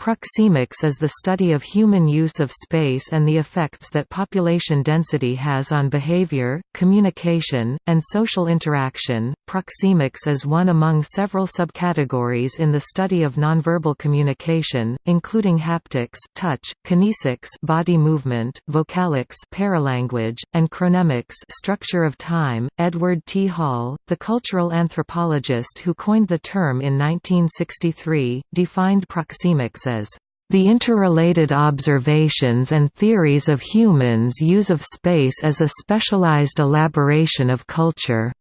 Proxemics is the study of human use of space and the effects that population density has on behavior, communication, and social interaction. Proxemics is one among several subcategories in the study of nonverbal communication, including haptics, touch, kinesics, body movement, vocalics, paralanguage, and chronemics, structure of time. Edward T. Hall, the cultural anthropologist who coined the term in 1963, defined proxemics as the interrelated observations and theories of humans' use of space as a specialized elaboration of culture.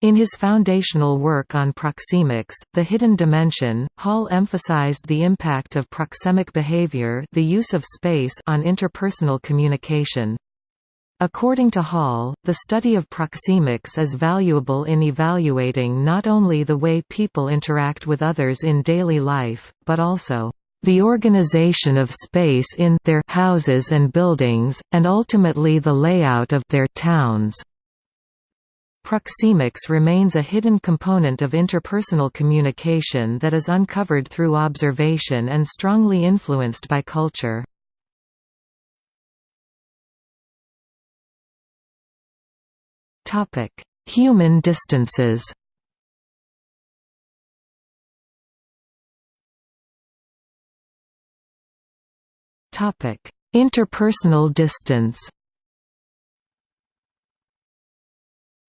In his foundational work on proxemics, The Hidden Dimension, Hall emphasized the impact of proxemic behavior the use of space on interpersonal communication. According to Hall, the study of proxemics is valuable in evaluating not only the way people interact with others in daily life, but also the organization of space in their houses and buildings, and ultimately the layout of their towns. Proxemics remains a hidden component of interpersonal communication that is uncovered through observation and strongly influenced by culture. Human distances Topic: Interpersonal distance.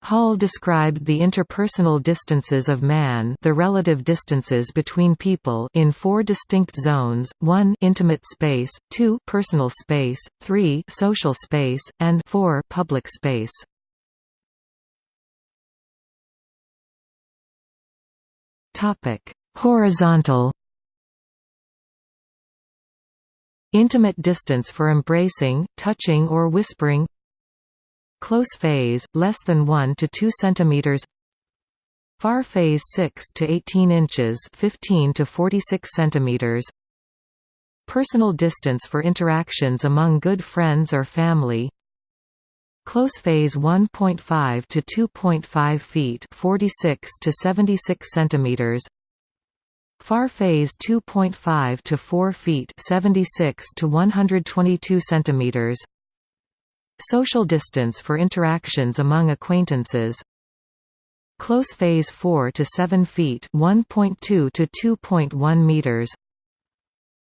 Hall described the interpersonal distances of man the relative distances between people in four distinct zones, 1 intimate space, 2 personal space, 3 social space, and 4 public space. Horizontal Intimate distance for embracing, touching or whispering. Close phase, less than 1 to 2 cm Far phase 6 to 18 inches 15 to 46 cm Personal distance for interactions among good friends or family Close phase 1.5 to 2.5 feet 46 to 76 centimeters Far phase 2.5 to 4 feet 76 to 122 centimeters. Social distance for interactions among acquaintances. Close phase 4 to 7 feet 1.2 to 2.1 meters.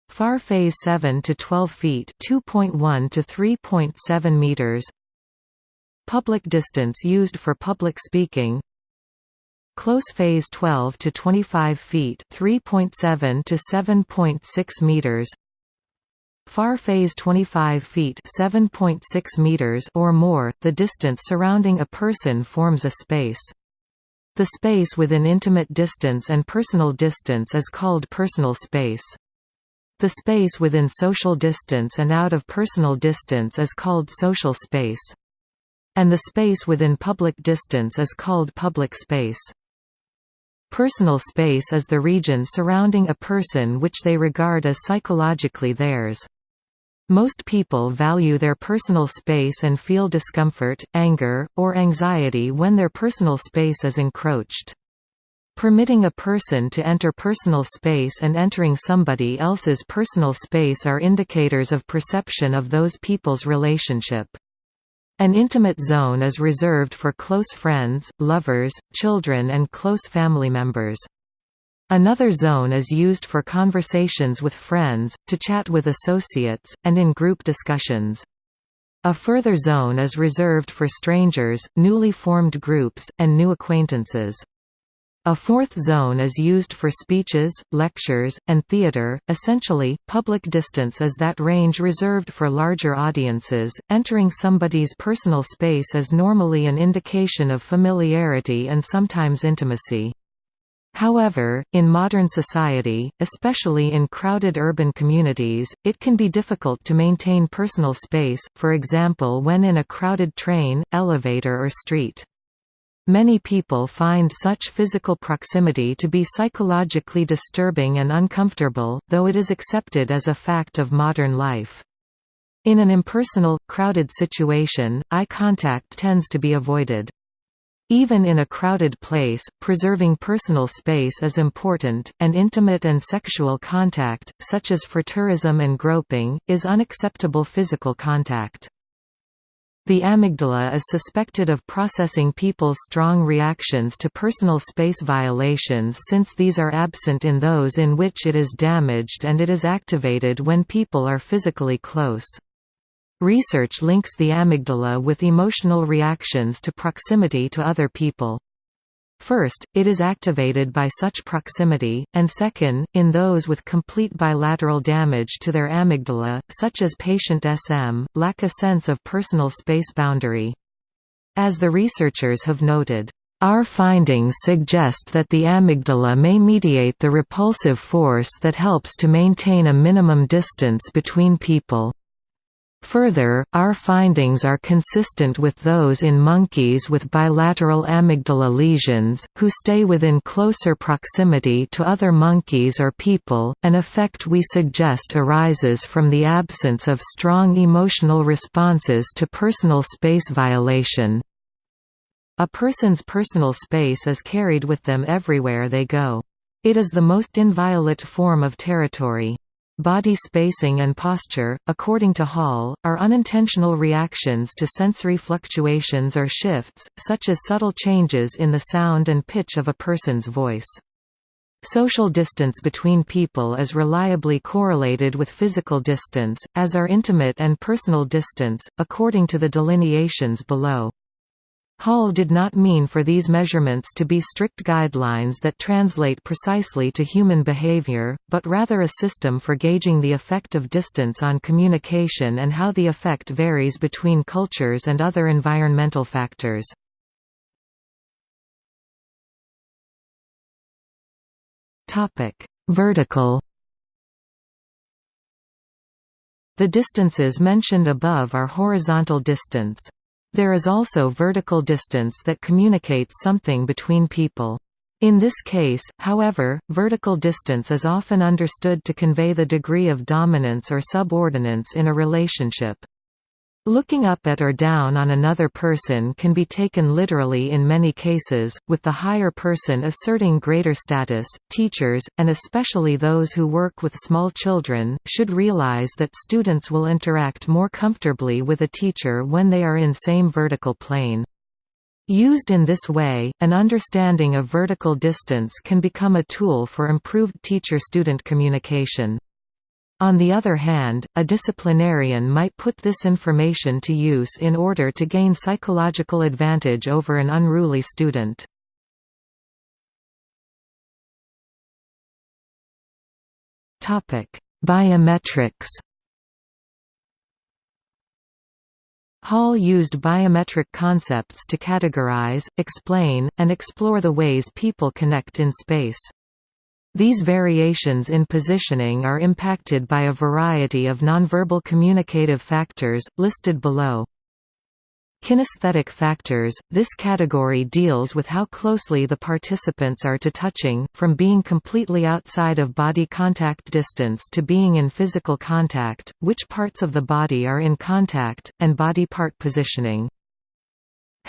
Far phase 7 to 12 feet 2.1 to 3.7 meters. Public distance used for public speaking Close phase 12 to 25 feet, 3.7 to 7.6 meters. Far phase 25 feet, 7.6 meters or more. The distance surrounding a person forms a space. The space within intimate distance and personal distance is called personal space. The space within social distance and out of personal distance is called social space. And the space within public distance is called public space. Personal space is the region surrounding a person which they regard as psychologically theirs. Most people value their personal space and feel discomfort, anger, or anxiety when their personal space is encroached. Permitting a person to enter personal space and entering somebody else's personal space are indicators of perception of those people's relationship. An intimate zone is reserved for close friends, lovers, children and close family members. Another zone is used for conversations with friends, to chat with associates, and in group discussions. A further zone is reserved for strangers, newly formed groups, and new acquaintances. A fourth zone is used for speeches, lectures, and theater. Essentially, public distance is that range reserved for larger audiences. Entering somebody's personal space is normally an indication of familiarity and sometimes intimacy. However, in modern society, especially in crowded urban communities, it can be difficult to maintain personal space, for example when in a crowded train, elevator or street. Many people find such physical proximity to be psychologically disturbing and uncomfortable, though it is accepted as a fact of modern life. In an impersonal, crowded situation, eye contact tends to be avoided. Even in a crowded place, preserving personal space is important, and intimate and sexual contact, such as frotteurism and groping, is unacceptable physical contact. The amygdala is suspected of processing people's strong reactions to personal space violations since these are absent in those in which it is damaged and it is activated when people are physically close. Research links the amygdala with emotional reactions to proximity to other people. First, it is activated by such proximity, and second, in those with complete bilateral damage to their amygdala, such as patient SM, lack a sense of personal space boundary. As the researchers have noted, our findings suggest that the amygdala may mediate the repulsive force that helps to maintain a minimum distance between people. Further, our findings are consistent with those in monkeys with bilateral amygdala lesions, who stay within closer proximity to other monkeys or people, an effect we suggest arises from the absence of strong emotional responses to personal space violation. A person's personal space is carried with them everywhere they go. It is the most inviolate form of territory. Body spacing and posture, according to Hall, are unintentional reactions to sensory fluctuations or shifts, such as subtle changes in the sound and pitch of a person's voice. Social distance between people is reliably correlated with physical distance, as are intimate and personal distance, according to the delineations below. Hall did not mean for these measurements to be strict guidelines that translate precisely to human behavior, but rather a system for gauging the effect of distance on communication and how the effect varies between cultures and other environmental factors. Vertical The distances mentioned above are horizontal distance. There is also vertical distance that communicates something between people. In this case, however, vertical distance is often understood to convey the degree of dominance or subordinance in a relationship. Looking up at or down on another person can be taken literally in many cases, with the higher person asserting greater status. Teachers, and especially those who work with small children, should realize that students will interact more comfortably with a teacher when they are in same vertical plane. Used in this way, an understanding of vertical distance can become a tool for improved teacher-student communication. On the other hand, a disciplinarian might put this information to use in order to gain psychological advantage over an unruly student. Biometrics Hall used biometric concepts to categorize, explain, and explore the ways people connect in space. These variations in positioning are impacted by a variety of nonverbal communicative factors, listed below. Kinesthetic factors – This category deals with how closely the participants are to touching, from being completely outside of body contact distance to being in physical contact, which parts of the body are in contact, and body part positioning.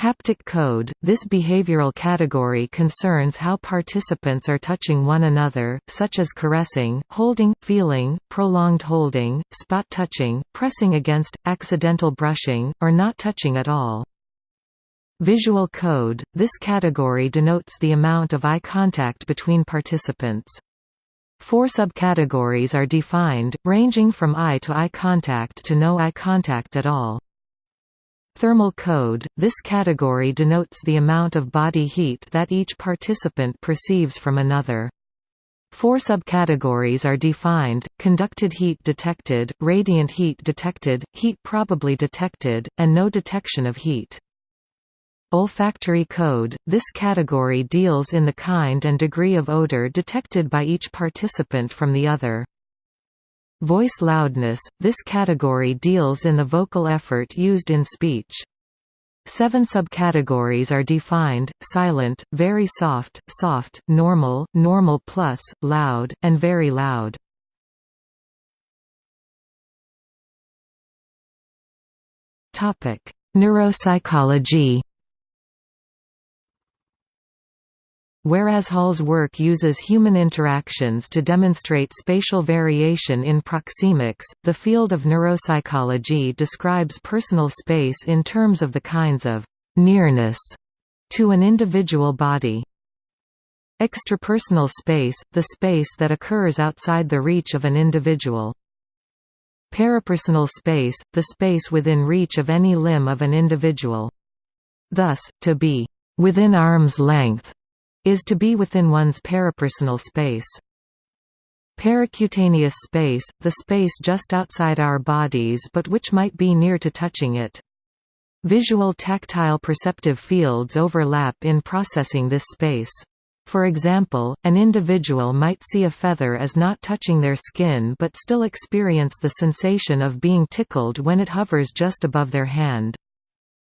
Haptic code – This behavioral category concerns how participants are touching one another, such as caressing, holding, feeling, prolonged holding, spot touching, pressing against, accidental brushing, or not touching at all. Visual code – This category denotes the amount of eye contact between participants. Four subcategories are defined, ranging from eye to eye contact to no eye contact at all. Thermal code – This category denotes the amount of body heat that each participant perceives from another. Four subcategories are defined, conducted heat detected, radiant heat detected, heat probably detected, and no detection of heat. Olfactory code – This category deals in the kind and degree of odor detected by each participant from the other. Voice loudness – This category deals in the vocal effort used in speech. Seven subcategories are defined, silent, very soft, soft, normal, normal plus, loud, and very loud. Neuropsychology Whereas Hall's work uses human interactions to demonstrate spatial variation in proxemics, the field of neuropsychology describes personal space in terms of the kinds of «nearness» to an individual body. Extrapersonal space, the space that occurs outside the reach of an individual. Parapersonal space, the space within reach of any limb of an individual. Thus, to be «within arm's length» is to be within one's parapersonal space. Pericutaneous space, the space just outside our bodies but which might be near to touching it. Visual tactile perceptive fields overlap in processing this space. For example, an individual might see a feather as not touching their skin but still experience the sensation of being tickled when it hovers just above their hand.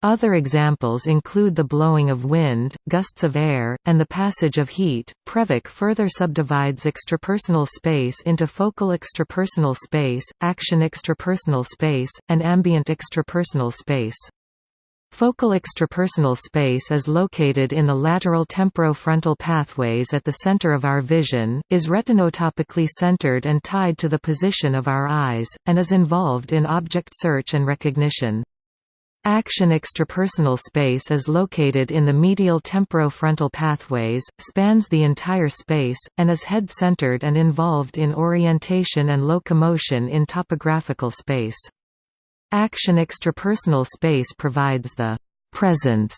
Other examples include the blowing of wind, gusts of air, and the passage of heat. Previc further subdivides extrapersonal space into focal extrapersonal space, action extrapersonal space, and ambient extrapersonal space. Focal extrapersonal space is located in the lateral temporofrontal pathways at the center of our vision, is retinotopically centered and tied to the position of our eyes, and is involved in object search and recognition. Action extrapersonal space is located in the medial temporofrontal pathways, spans the entire space, and is head-centered and involved in orientation and locomotion in topographical space. Action extrapersonal space provides the «presence»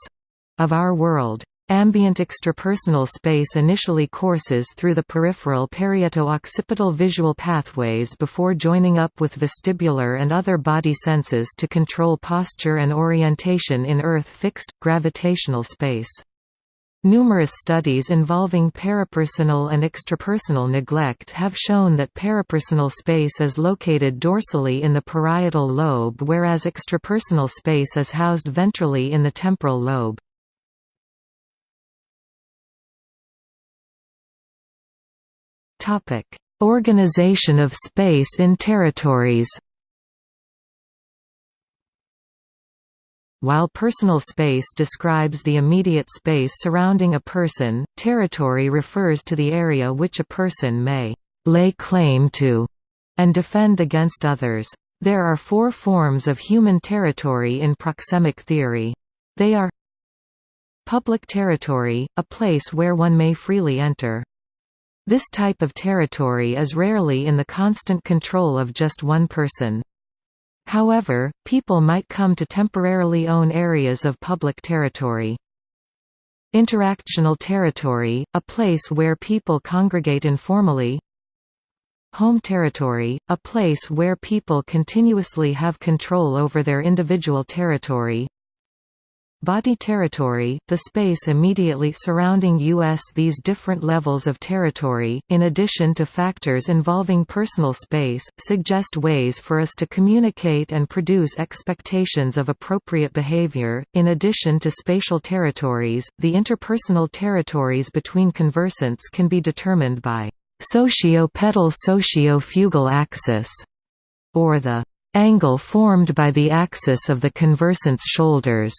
of our world. Ambient extrapersonal space initially courses through the peripheral parieto-occipital visual pathways before joining up with vestibular and other body senses to control posture and orientation in Earth-fixed, gravitational space. Numerous studies involving parapersonal and extrapersonal neglect have shown that parapersonal space is located dorsally in the parietal lobe whereas extrapersonal space is housed ventrally in the temporal lobe. Organization of space in territories. While personal space describes the immediate space surrounding a person, territory refers to the area which a person may lay claim to and defend against others. There are four forms of human territory in proxemic theory. They are Public territory, a place where one may freely enter. This type of territory is rarely in the constant control of just one person. However, people might come to temporarily own areas of public territory. Interactional territory, a place where people congregate informally Home territory, a place where people continuously have control over their individual territory Body territory, the space immediately surrounding U.S. These different levels of territory, in addition to factors involving personal space, suggest ways for us to communicate and produce expectations of appropriate behavior. In addition to spatial territories, the interpersonal territories between conversants can be determined by socio-petal socio-fugal axis, or the angle formed by the axis of the conversant's shoulders.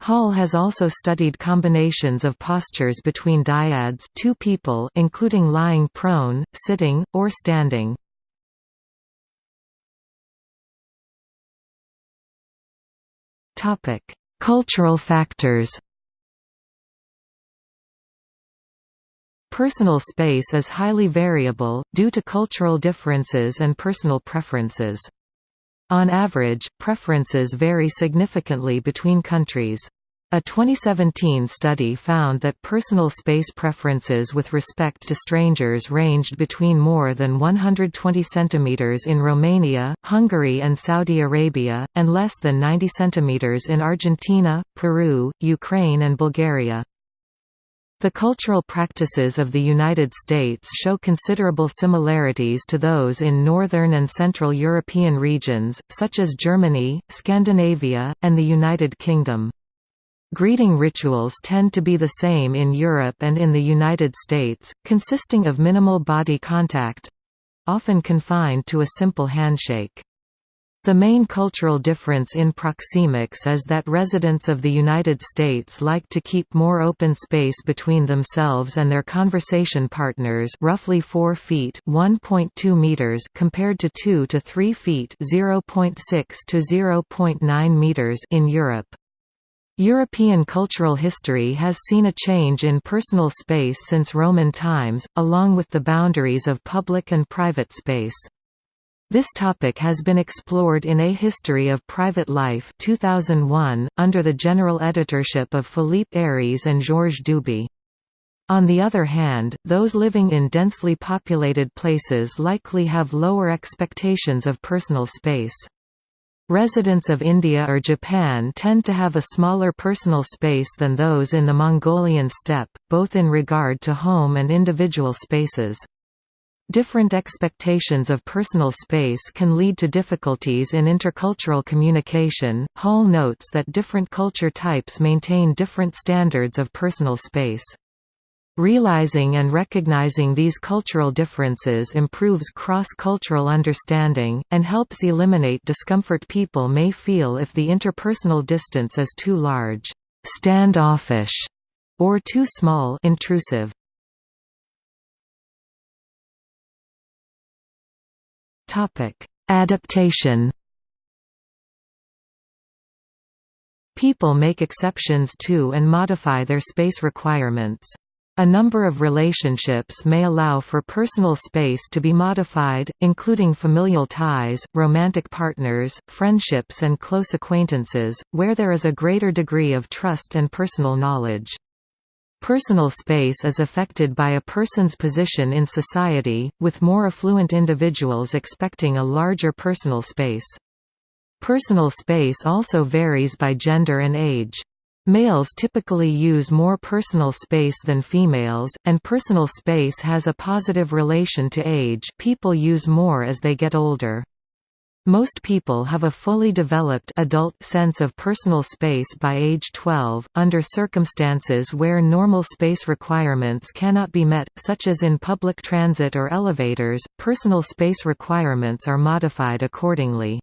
Hall has also studied combinations of postures between dyads two people including lying prone, sitting, or standing. Cultural factors Personal space is highly variable, due to cultural differences and personal preferences. On average, preferences vary significantly between countries. A 2017 study found that personal space preferences with respect to strangers ranged between more than 120 cm in Romania, Hungary and Saudi Arabia, and less than 90 cm in Argentina, Peru, Ukraine and Bulgaria. The cultural practices of the United States show considerable similarities to those in northern and central European regions, such as Germany, Scandinavia, and the United Kingdom. Greeting rituals tend to be the same in Europe and in the United States, consisting of minimal body contact—often confined to a simple handshake. The main cultural difference in proxemics is that residents of the United States like to keep more open space between themselves and their conversation partners roughly 4 feet (1.2 meters) compared to 2 to 3 feet (0.6 to 0.9 meters) in Europe. European cultural history has seen a change in personal space since Roman times, along with the boundaries of public and private space. This topic has been explored in A History of Private Life 2001, under the general editorship of Philippe Ariès and Georges Duby. On the other hand, those living in densely populated places likely have lower expectations of personal space. Residents of India or Japan tend to have a smaller personal space than those in the Mongolian steppe, both in regard to home and individual spaces. Different expectations of personal space can lead to difficulties in intercultural communication. Hall notes that different culture types maintain different standards of personal space. Realizing and recognizing these cultural differences improves cross-cultural understanding, and helps eliminate discomfort people may feel if the interpersonal distance is too large, standoffish, or too small intrusive. Adaptation People make exceptions to and modify their space requirements. A number of relationships may allow for personal space to be modified, including familial ties, romantic partners, friendships and close acquaintances, where there is a greater degree of trust and personal knowledge. Personal space is affected by a person's position in society, with more affluent individuals expecting a larger personal space. Personal space also varies by gender and age. Males typically use more personal space than females, and personal space has a positive relation to age people use more as they get older. Most people have a fully developed adult sense of personal space by age 12, under circumstances where normal space requirements cannot be met, such as in public transit or elevators, personal space requirements are modified accordingly.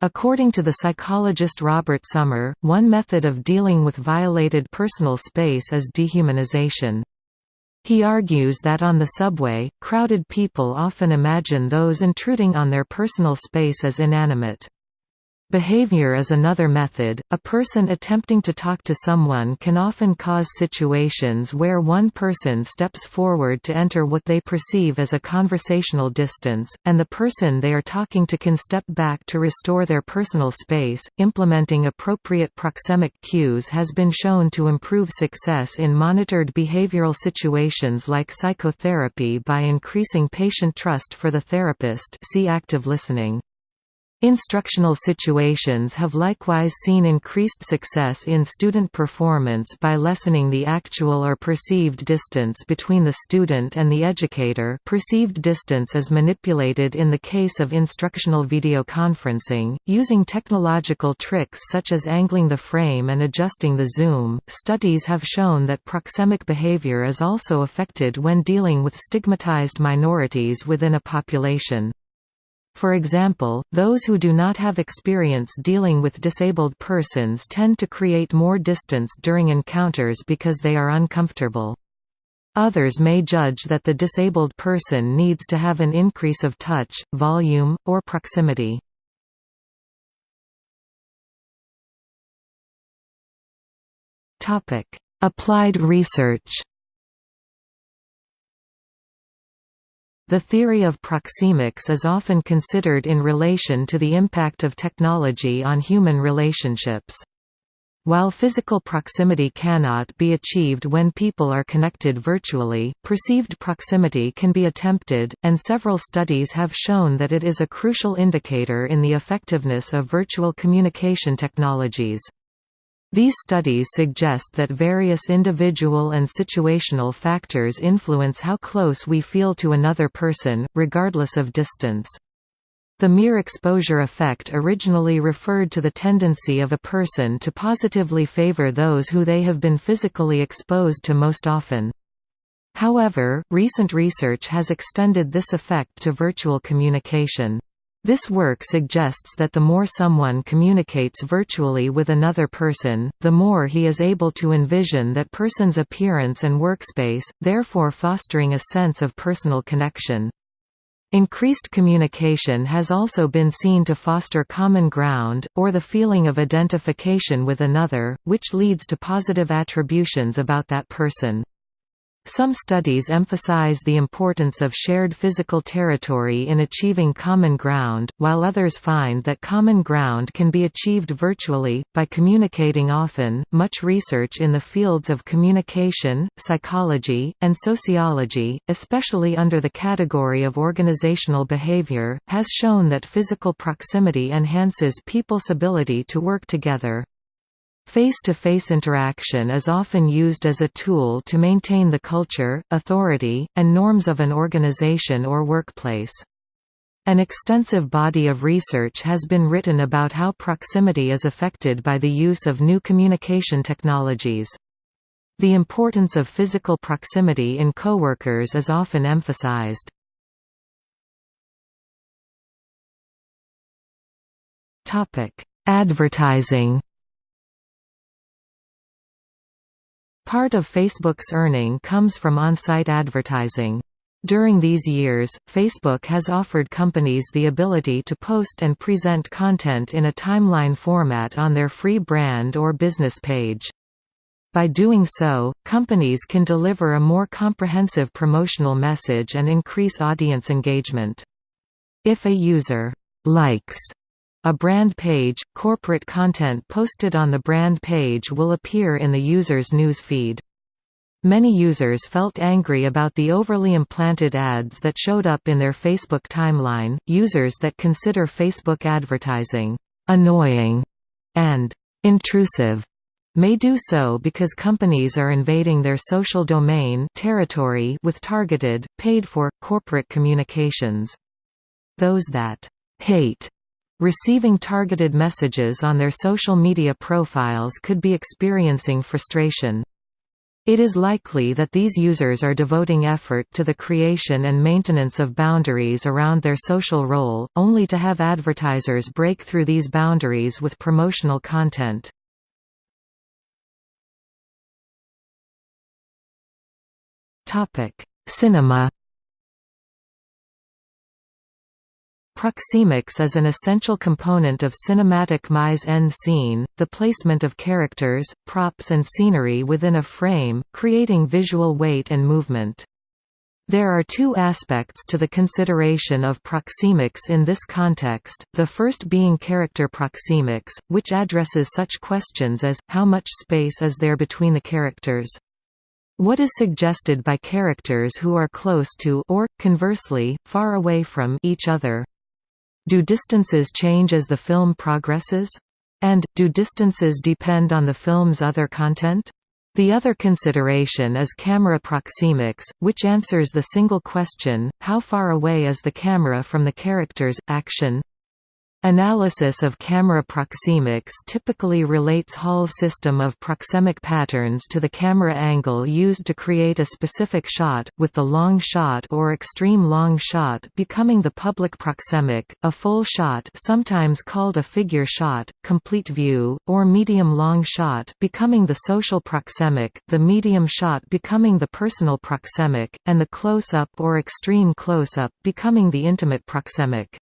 According to the psychologist Robert Sommer, one method of dealing with violated personal space is dehumanization. He argues that on the subway, crowded people often imagine those intruding on their personal space as inanimate. Behavior is another method. A person attempting to talk to someone can often cause situations where one person steps forward to enter what they perceive as a conversational distance, and the person they are talking to can step back to restore their personal space. Implementing appropriate proxemic cues has been shown to improve success in monitored behavioral situations like psychotherapy by increasing patient trust for the therapist. See active listening. Instructional situations have likewise seen increased success in student performance by lessening the actual or perceived distance between the student and the educator perceived distance is manipulated in the case of instructional video conferencing, using technological tricks such as angling the frame and adjusting the zoom. Studies have shown that proxemic behavior is also affected when dealing with stigmatized minorities within a population. For example, those who do not have experience dealing with disabled persons tend to create more distance during encounters because they are uncomfortable. Others may judge that the disabled person needs to have an increase of touch, volume, or proximity. Applied research The theory of proxemics is often considered in relation to the impact of technology on human relationships. While physical proximity cannot be achieved when people are connected virtually, perceived proximity can be attempted, and several studies have shown that it is a crucial indicator in the effectiveness of virtual communication technologies. These studies suggest that various individual and situational factors influence how close we feel to another person, regardless of distance. The mere exposure effect originally referred to the tendency of a person to positively favor those who they have been physically exposed to most often. However, recent research has extended this effect to virtual communication. This work suggests that the more someone communicates virtually with another person, the more he is able to envision that person's appearance and workspace, therefore fostering a sense of personal connection. Increased communication has also been seen to foster common ground, or the feeling of identification with another, which leads to positive attributions about that person. Some studies emphasize the importance of shared physical territory in achieving common ground, while others find that common ground can be achieved virtually, by communicating often. Much research in the fields of communication, psychology, and sociology, especially under the category of organizational behavior, has shown that physical proximity enhances people's ability to work together. Face-to-face -face interaction is often used as a tool to maintain the culture, authority, and norms of an organization or workplace. An extensive body of research has been written about how proximity is affected by the use of new communication technologies. The importance of physical proximity in coworkers is often emphasized. Advertising Part of Facebook's earning comes from on-site advertising. During these years, Facebook has offered companies the ability to post and present content in a timeline format on their free brand or business page. By doing so, companies can deliver a more comprehensive promotional message and increase audience engagement. If a user likes a brand page, corporate content posted on the brand page will appear in the user's news feed. Many users felt angry about the overly implanted ads that showed up in their Facebook timeline. Users that consider Facebook advertising annoying and intrusive may do so because companies are invading their social domain territory with targeted, paid-for, corporate communications. Those that hate Receiving targeted messages on their social media profiles could be experiencing frustration. It is likely that these users are devoting effort to the creation and maintenance of boundaries around their social role, only to have advertisers break through these boundaries with promotional content. Cinema Proxemics is an essential component of cinematic mise-en-scene, the placement of characters, props and scenery within a frame, creating visual weight and movement. There are two aspects to the consideration of proxemics in this context, the first being character proxemics, which addresses such questions as, how much space is there between the characters? What is suggested by characters who are close to or, conversely, far away from each other? Do distances change as the film progresses? And, do distances depend on the film's other content? The other consideration is camera proxemics, which answers the single question, how far away is the camera from the character's, action? Analysis of camera proxemics typically relates Hall's system of proxemic patterns to the camera angle used to create a specific shot, with the long shot or extreme long shot becoming the public proxemic, a full shot sometimes called a figure shot, complete view, or medium long shot becoming the social proxemic, the medium shot becoming the personal proxemic, and the close-up or extreme close-up becoming the intimate proxemic.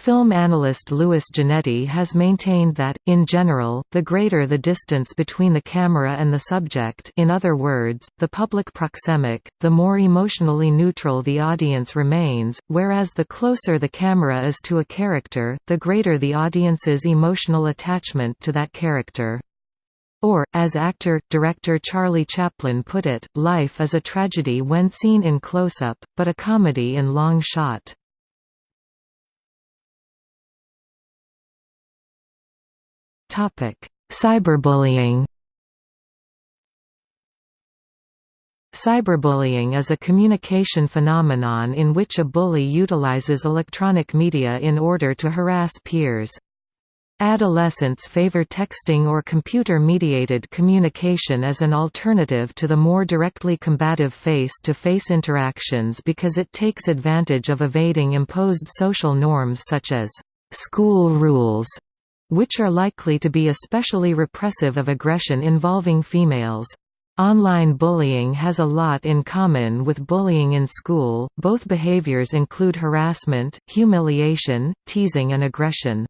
Film analyst Louis Giannetti has maintained that, in general, the greater the distance between the camera and the subject in other words, the public proxemic, the more emotionally neutral the audience remains, whereas the closer the camera is to a character, the greater the audience's emotional attachment to that character. Or, as actor-director Charlie Chaplin put it, life is a tragedy when seen in close-up, but a comedy in long shot. Cyberbullying Cyberbullying is a communication phenomenon in which a bully utilizes electronic media in order to harass peers. Adolescents favor texting or computer-mediated communication as an alternative to the more directly combative face-to-face -face interactions because it takes advantage of evading imposed social norms such as «school rules», which are likely to be especially repressive of aggression involving females. Online bullying has a lot in common with bullying in school, both behaviors include harassment, humiliation, teasing and aggression.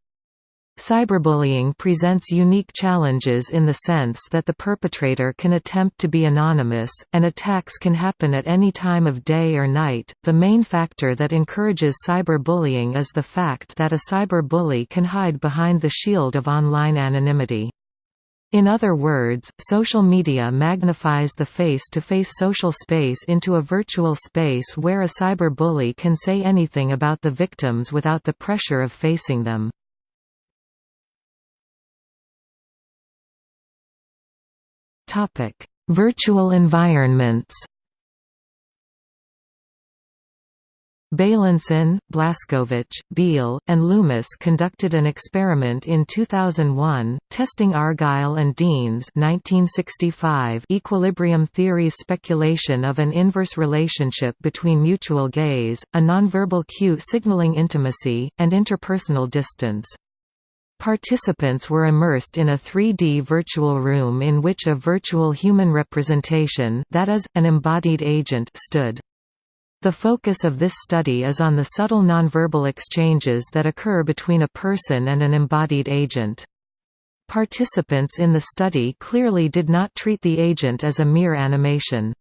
Cyberbullying presents unique challenges in the sense that the perpetrator can attempt to be anonymous, and attacks can happen at any time of day or night. The main factor that encourages cyberbullying is the fact that a cyberbully can hide behind the shield of online anonymity. In other words, social media magnifies the face-to-face -face social space into a virtual space where a cyberbully can say anything about the victims without the pressure of facing them. Topic: Virtual environments. Bailenson, Blascovich, Beall, and Loomis conducted an experiment in 2001, testing Argyle and Dean's 1965 equilibrium theory's speculation of an inverse relationship between mutual gaze, a nonverbal cue signaling intimacy, and interpersonal distance. Participants were immersed in a 3D virtual room in which a virtual human representation that is, an embodied agent stood. The focus of this study is on the subtle nonverbal exchanges that occur between a person and an embodied agent. Participants in the study clearly did not treat the agent as a mere animation.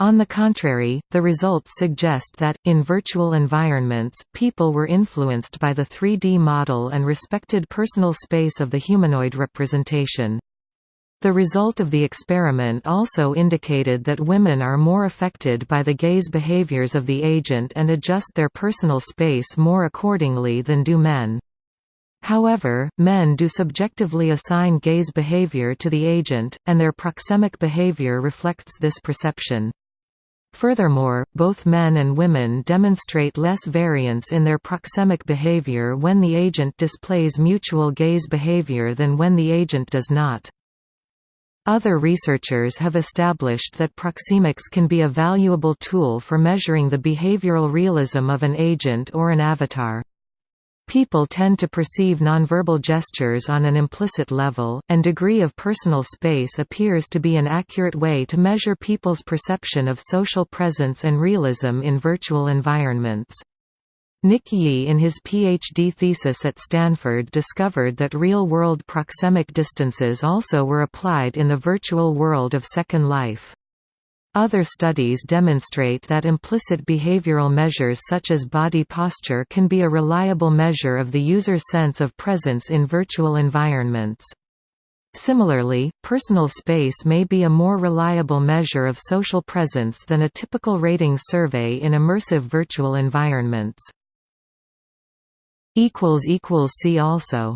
On the contrary, the results suggest that, in virtual environments, people were influenced by the 3D model and respected personal space of the humanoid representation. The result of the experiment also indicated that women are more affected by the gaze behaviors of the agent and adjust their personal space more accordingly than do men. However, men do subjectively assign gaze behavior to the agent, and their proxemic behavior reflects this perception. Furthermore, both men and women demonstrate less variance in their proxemic behavior when the agent displays mutual gaze behavior than when the agent does not. Other researchers have established that proxemics can be a valuable tool for measuring the behavioral realism of an agent or an avatar. People tend to perceive nonverbal gestures on an implicit level, and degree of personal space appears to be an accurate way to measure people's perception of social presence and realism in virtual environments. Nick Yee in his PhD thesis at Stanford discovered that real-world proxemic distances also were applied in the virtual world of Second Life. Other studies demonstrate that implicit behavioral measures such as body posture can be a reliable measure of the user's sense of presence in virtual environments. Similarly, personal space may be a more reliable measure of social presence than a typical ratings survey in immersive virtual environments. See also